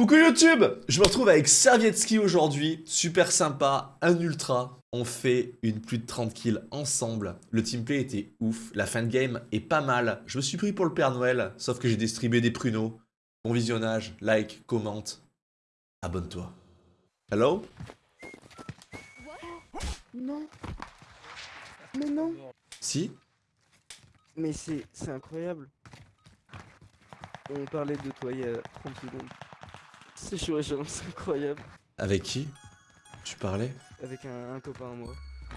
Coucou YouTube Je me retrouve avec Servietski aujourd'hui, super sympa, un ultra. On fait une plus de 30 kills ensemble. Le teamplay était ouf, la fin de game est pas mal. Je me suis pris pour le Père Noël, sauf que j'ai distribué des pruneaux. Bon visionnage, like, commente, abonne-toi. Hello? Non. Mais non. Si? Mais c'est c'est incroyable. On parlait de toi il y a 30 secondes. C'est chaud c'est incroyable. Avec qui Tu parlais Avec un, un copain à moi.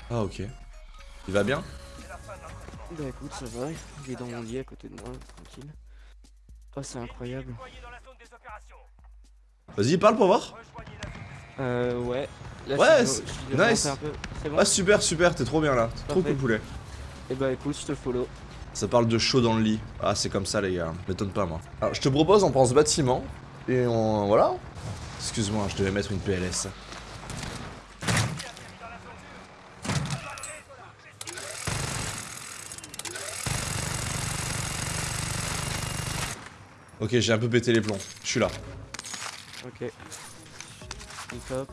Ah ok. Il va bien Bah écoute, ça va. Il est dans mon lit à côté de moi, tranquille. Oh, c'est incroyable. Vas-y, parle pour voir. Euh, ouais. Là, Ouais, nice. un peu. C'est bon Ah super, super, t'es trop bien là. Trop cool poulet. Et bah écoute, je te follow. Ça parle de chaud dans le lit. Ah, c'est comme ça, les gars. M'étonne pas, moi. Alors, je te propose, on prend ce bâtiment. Et on. Voilà. Excuse-moi, je devais mettre une PLS. Ok, j'ai un peu pété les plombs. Je suis là. Ok. Top.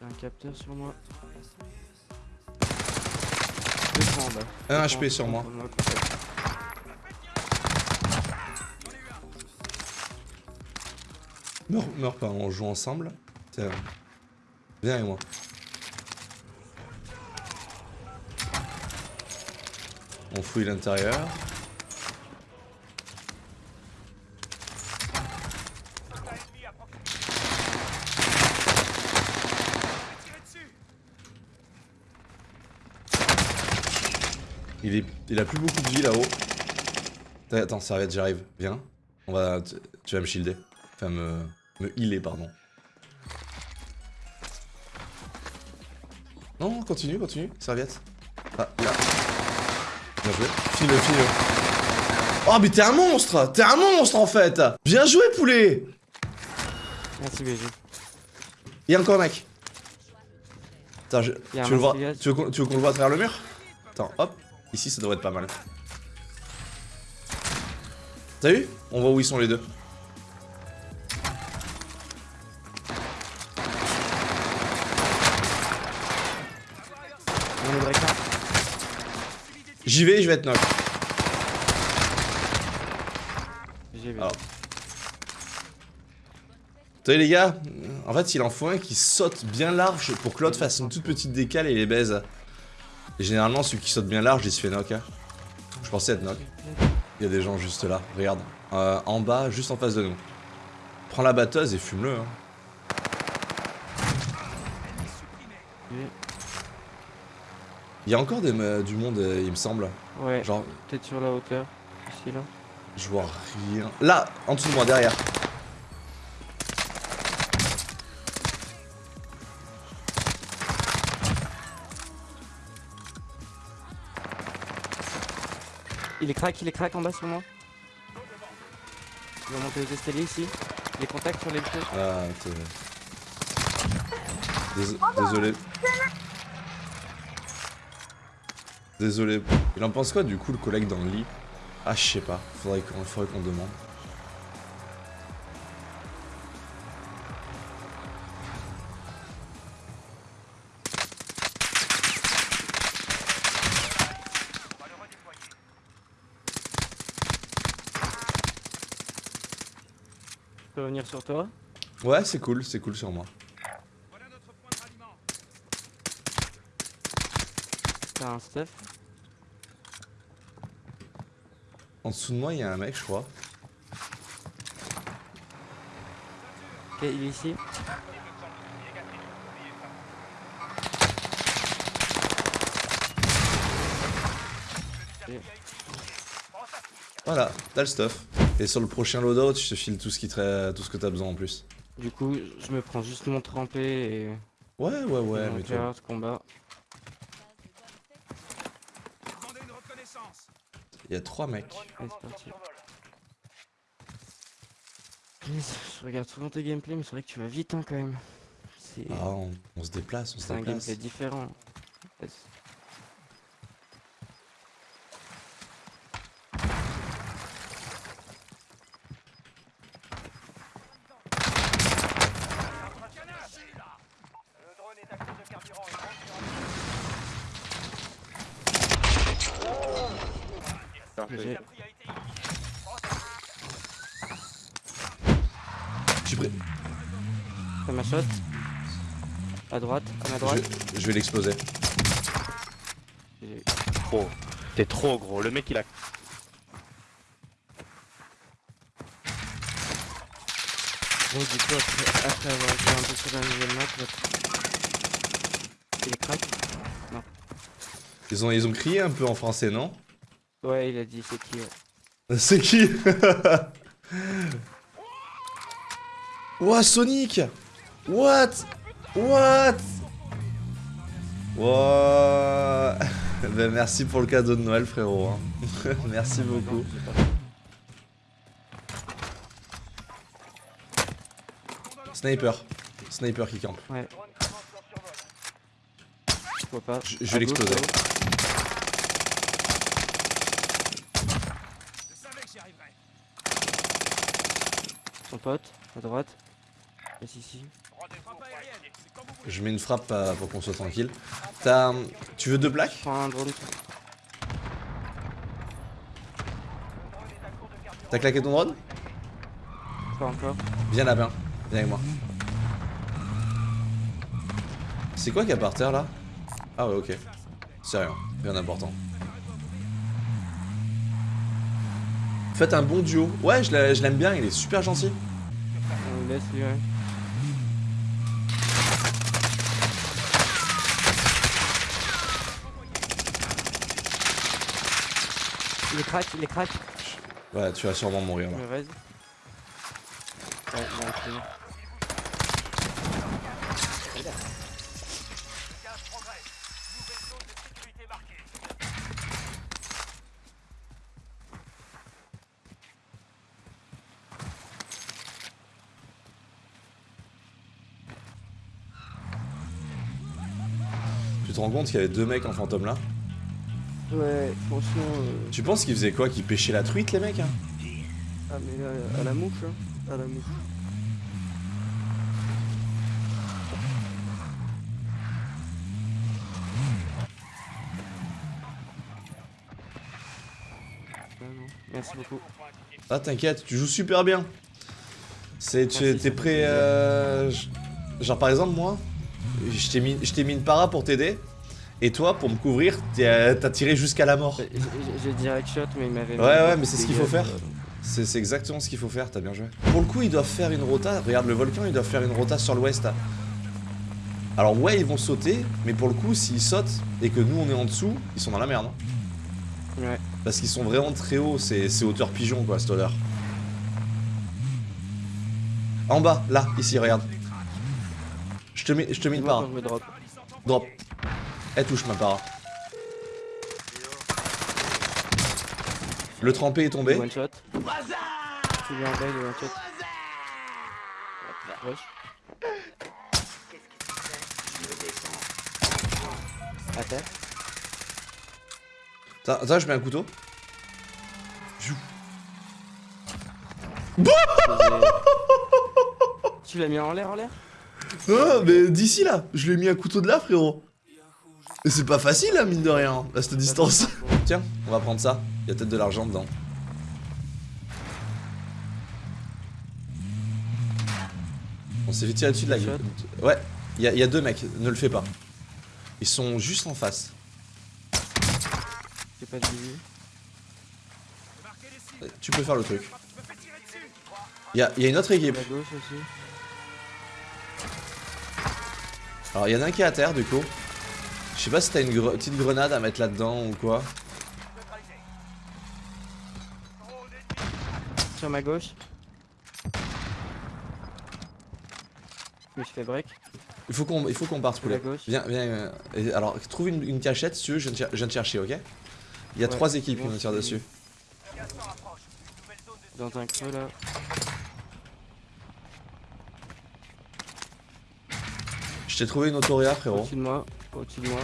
J'ai un capteur sur moi. Un HP sur moi. Meurs, meurs pas, on joue ensemble. Viens avec moi. On fouille l'intérieur. Il, est, il a plus beaucoup de vie là-haut. Attends, serviette, j'arrive. Viens. On va, tu, tu vas me shielder. Enfin, me, me healer, pardon. Non, continue, continue. Serviette. Ah, là. Bien joué. File-le, file-le. Oh, mais t'es un monstre T'es un monstre, en fait Bien joué, poulet Merci BG. Il y a encore un mec. Attends, je- tu veux le voir masque Tu veux qu'on tu veux qu'on le voit à travers le mur? Attends, hop. Ici, ça devrait être pas mal. T'as vu? On voit où ils sont les deux. On J'y vais, je vais être knock. Alors. T'as vu les gars En fait, il en faut un qui saute bien large pour que l'autre fasse une toute petite décale et les baise. Et généralement, celui qui saute bien large, il se fait knock. hein. Je pensais être knock. Il y a des gens juste là, regarde. Euh, en bas, juste en face de nous. Prends la batteuse et fume-le. hein. Il y a encore des, me- du monde, euh, il me semble. Ouais, Genre, peut-être sur la hauteur. Ici là. je vois rien. Là, en dessous de moi, derrière. Il est crack, il est crack en bas sur moi. Il va monter aux escaliers ici. Les contacts sur les feux. Ah, t'es... Dés- Désolé. Désolé. Il en pense quoi du coup le collègue dans le lit? Ah, je sais pas. Faudrait qu'on faudrait qu'on demande. Je peux revenir sur toi? Ouais, c'est cool, c'est cool sur moi. Un stuff. En dessous de moi, il y a un mec, je crois. Ok, il est ici. Voilà, t'as le stuff. Et sur le prochain loadout, je te file tout ce, qui te... tout ce que t'as besoin en plus. Du coup, je me prends juste mon trempé et Ouais, ouais, ouais, mais toi. combat. Il y a trois mecs. Allez, c'est parti. Punaise, Je regarde souvent tes gameplays, mais c'est vrai que tu vas vite hein, quand même. Ah, on, on se déplace, on se c'est un déplace. gameplay différent. faire J'ai- feuille. Je suis prêt. Fais ma shot. À droite, à ma droite. je vais l'exploser. Trop. T'es trop gros. Le mec il a. Bon, du coup, après, après avoir joué un peu sur la nouvelle map, là, il est crack. Ils ont, ils ont crié un peu en français, non Ouais, il a dit c'est qui. ouais. C'est qui Ouah, Sonic What? What? Ouah Ben merci pour le cadeau de Noël, frérot. hein. merci beaucoup. Sniper. Sniper qui campe. Ouais. Je vois pas. Je- je vais l'exploser. Son pote, à droite. Yes, ici. Je mets une frappe euh, pour qu'on soit tranquille. T'as... Tu veux deux plaques? T'as claqué ton drone? Pas encore. Viens là, viens. Viens avec moi. C'est quoi qu'il y a par terre là? Ah ouais, ok. C'est rien. Rien d'important. Faites un bon duo. Ouais, je l'a- je l'aime bien, il est super gentil. On le laisse lui, ouais. Il est crack, il est crack. Ouais, tu vas sûrement mourir là. Vas-y. Ouais, bon. Tu te rends compte qu'il y avait deux mecs en fantôme là? Ouais, franchement. euh, Tu penses qu'ils faisaient quoi? Qu'ils pêchaient la truite les mecs hein? Ah, mais là, à la mouche, hein. À la mouche. Ah non, Merci beaucoup. Ah t'inquiète, tu joues super bien. C'est, t'es prêt euh, Genre par exemple moi, je t'ai mis, je t'ai mis une para pour t'aider. Et toi, pour me couvrir, euh, t'as tiré jusqu'à la mort. J'ai- direct shot, mais il m'avait. Ouais, ouais, mais c'est ce qu'il faut faire. euh, C'est, exactement ce qu'il faut faire, t'as bien joué. Pour le coup, ils doivent faire une rota. Regarde le volcan, ils doivent faire une rota sur l'ouest. Alors ouais, ils vont sauter, mais pour le coup, s'ils sautent et que nous on est en dessous, ils sont dans la merde. hein. Ouais. Parce qu'ils sont vraiment très hauts, c'est, hauteur pigeon quoi, cette odeur. En bas, là, ici, regarde. Je te mets, je te mets une drop. Drop. Elle touche ma para. Le trempé est tombé. One shot. Tu lui en one shot. À terre. Attends, je mets un couteau. Tu l'as mis en l'air, en l'air Non, mais d'ici là, je lui ai mis un couteau de là, frérot. C'est pas facile, hein, mine de rien, à cette distance. Tiens, on va prendre ça. Il y a peut-être de l'argent dedans. On s'est fait tirer dessus de la gueule. Ouais, il y, a- il y a deux mecs, ne le fais pas. Ils sont juste en face. J'ai pas de. Tu peux faire le truc. Il y a, il y a une autre équipe. Alors, il y en a un qui est à terre, du coup. Je sais pas si t'as une gre- petite grenade à mettre là-dedans ou quoi. Sur ma gauche. Je me suis fait break. Il faut qu'on il faut qu'on parte, poulet. gauche. Viens, viens. euh, alors, trouve une, une cachette si tu veux, je viens, je viens chercher, ok? Il y a Ouais, trois équipes qui tirent c'est- dessus. Dans un creux là. Je t'ai trouvé une autoréa, frérot. Au-dessus de moi. Au-dessus de moi.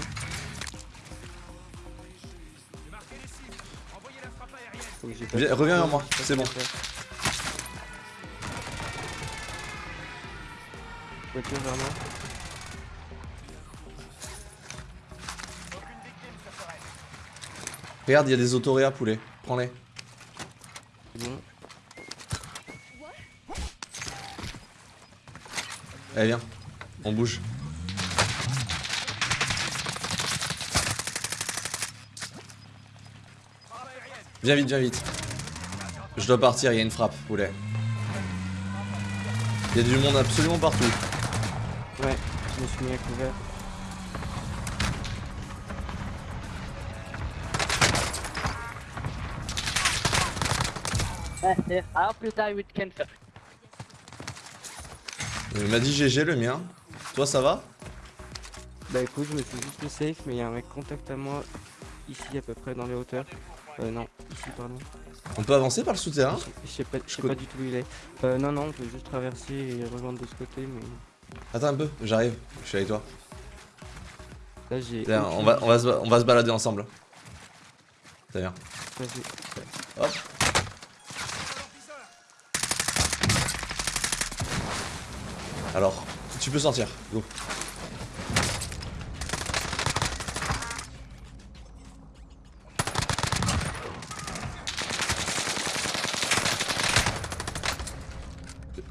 Pas Viens- reviens vers moi, pas c'est ce bon. Voiture vers moi. Regarde, il y a des autoréas, poulet. Prends-les. Bon. Allez, viens. On bouge. Viens vite, viens vite. Je dois partir, il y a une frappe, poulet. Il y a du monde absolument partout. Ouais, je me suis mis à couvert. Cancer. Il m'a dit GG le mien. Toi, ça va? Bah écoute, je me suis juste mis safe, mais il y a un mec contact à moi, ici à peu près dans les hauteurs. Euh, non, ici, pardon. On peut avancer par le souterrain? Je- sais pas, du tout où il est. Euh, non, non, on peut juste traverser et rejoindre de ce côté, mais Attends un peu, j'arrive. Je suis avec toi. là j'ai. On va, on, va se, on va se balader ensemble. T'as bien. Vas-y. Hop. Alors, tu peux sortir. Go.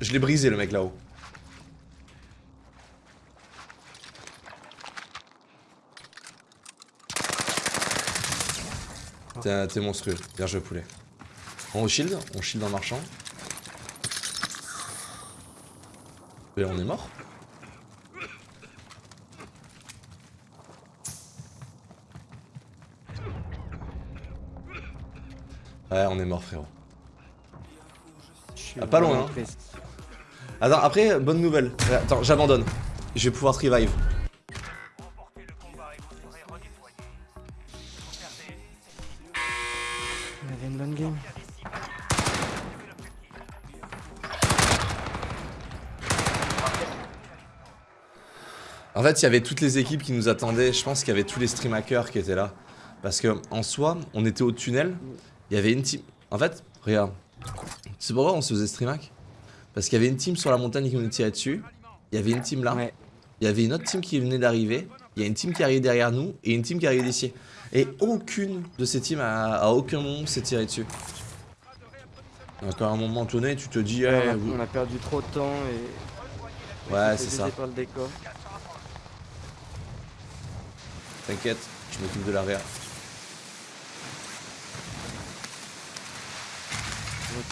Je l'ai brisé le mec là-haut. T'es monstrueux. Bien joué poulet. On shield, on shield en marchant. Et on est mort Ouais, on est mort frérot. Ah, pas loin, hein. Attends, après, bonne nouvelle. Attends, j'abandonne. Je vais pouvoir te revive. On avait une bonne game. En fait, il y avait toutes les équipes qui nous attendaient. Je pense qu'il y avait tous les stream hackers qui étaient là. Parce que en soi, on était au tunnel. Il y avait une team. En fait, regarde. C'est pourquoi on se faisait stream hack? Parce qu'il y avait une team sur la montagne qui nous tirait dessus. Il y avait une team là. Ouais. Il y avait une autre team qui venait d'arriver. Il y a une team qui arrivait derrière nous et une team qui arrivait d'ici. Et aucune de ces teams à, à aucun moment s'est tiré dessus. Donc à un moment donné, tu te dis, Ouais, eh, on, a, vous- on a perdu trop de temps et. ouais, c'est ça. T'inquiète, je m'occupe de l'arrière.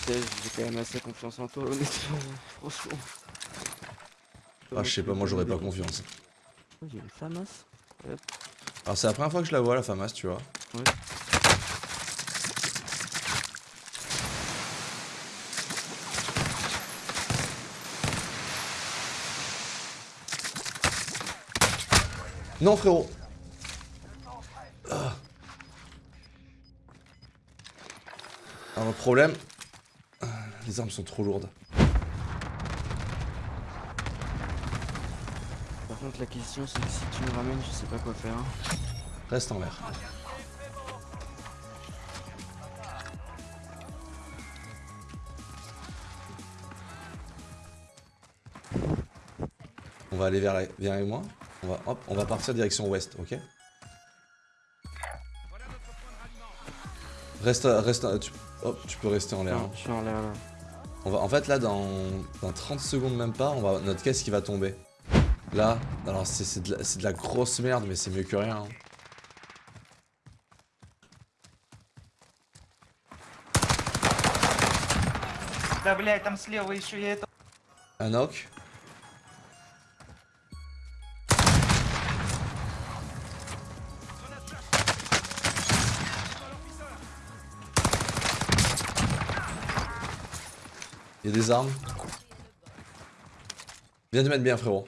Sais, j'ai quand même assez confiance en toi, honnêtement. Franchement. Ah, je sais pas, moi j'aurais pas confiance. Oh, J'ai une FAMAS. Alors c'est la première fois que je la vois la FAMAS, tu vois. Ouais. Non frérot Ah. Alors le problème, les armes sont trop lourdes. Par contre, la question, c'est que si tu me ramènes, je sais pas quoi faire. hein. Reste en l'air. On va aller vers la... Avec moi. On va, hop, on va partir direction ouest, ok? Reste, reste, tu, hop, tu peux rester en l'air. Hein. je suis en l'air là. On va, en fait, là, dans, dans 30 secondes même pas, on va, notre caisse qui va tomber. Là, alors c'est c'est de, la- c'est de la grosse merde, mais c'est mieux que rien. hein. Да, блядь, там слева еще я это... Un knock. Il y a des armes. Viens te mettre bien frérot.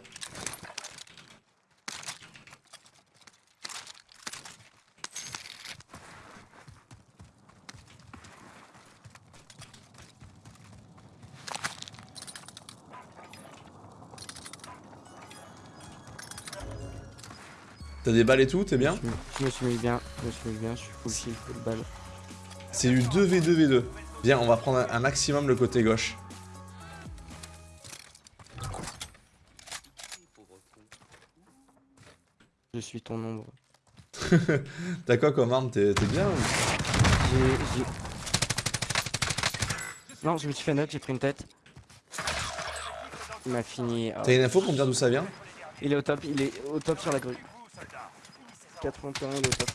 T'as des balles et tout, t'es bien Je me, suis mis bien, je me suis mis bien, je suis full kill, full balle. C'est du 2v2v2. Viens, on va prendre un maximum le côté gauche. Je suis ton ombre. T'as quoi comme arme? T'es bien ou? J'ai... Non, je me suis fait note, j'ai pris une tête. Il m'a fini... Euh, T'as une info pour me dire d'où ça vient? Il est au top, il est au top sur la grue. 81, il est au top.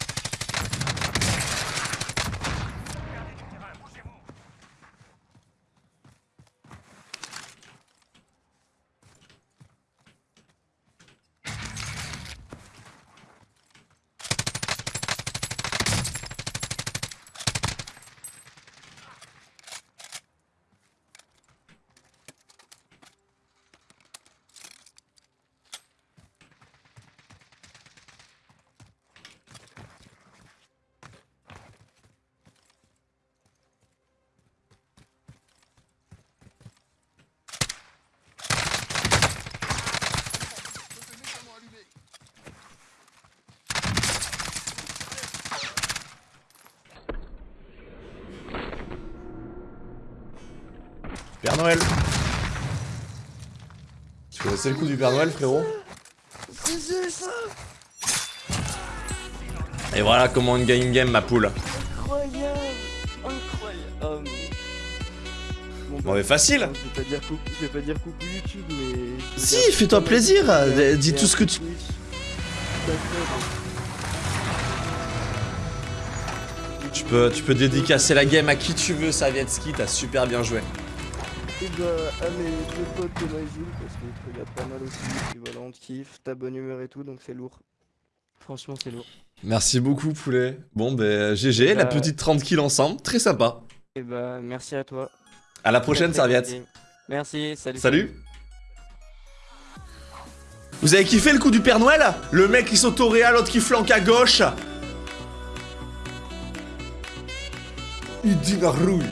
Noël. Tu connaissais le coup du Père Noël, frérot C'est ça Et voilà comment on gagne une game, ma poule. Incroyable. Bon, Bon, mais facile Je vais pas dire coucou, je vais pas dire coucou YouTube, mais... Si, fais-toi plaisir, euh, dis tout ce que tu-. D'accord. Tu peux, tu peux dédicacer la game à qui tu veux, Savietski, t'as super bien joué. Et bah, à mes deux potes de Noisy, parce qu'ils te regardent pas mal aussi, et voilà, on te kiffe, ta bonne humeur et tout, donc c'est lourd. Franchement, c'est lourd. Merci beaucoup, poulet. Bon, ben, GG, la Bah- petite 30 kills ensemble, très sympa. Et bah, merci à toi. À la prochaine, très Serviette. Merci, salut. Salut Vous avez kiffé le coup du Père Noël? Le mec qui saute au réal, l'autre qui flanque à gauche Il dit la rouille